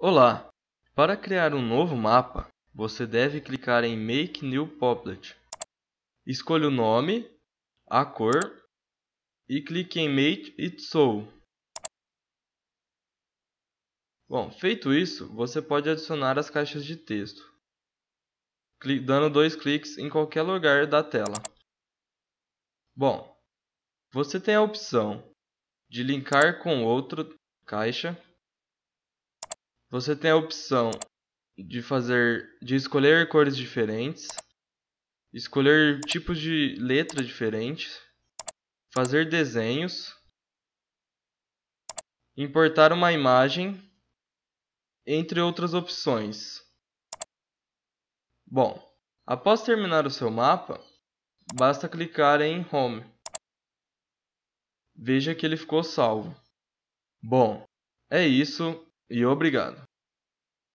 Olá! Para criar um novo mapa, você deve clicar em Make New Applet. Escolha o nome, a cor e clique em Make It So. Bom, feito isso, você pode adicionar as caixas de texto, dando dois cliques em qualquer lugar da tela. Bom, você tem a opção de linkar com outra caixa você tem a opção de fazer de escolher cores diferentes, escolher tipos de letra diferentes, fazer desenhos, importar uma imagem, entre outras opções. Bom, após terminar o seu mapa, basta clicar em Home. Veja que ele ficou salvo. Bom, é isso e obrigado.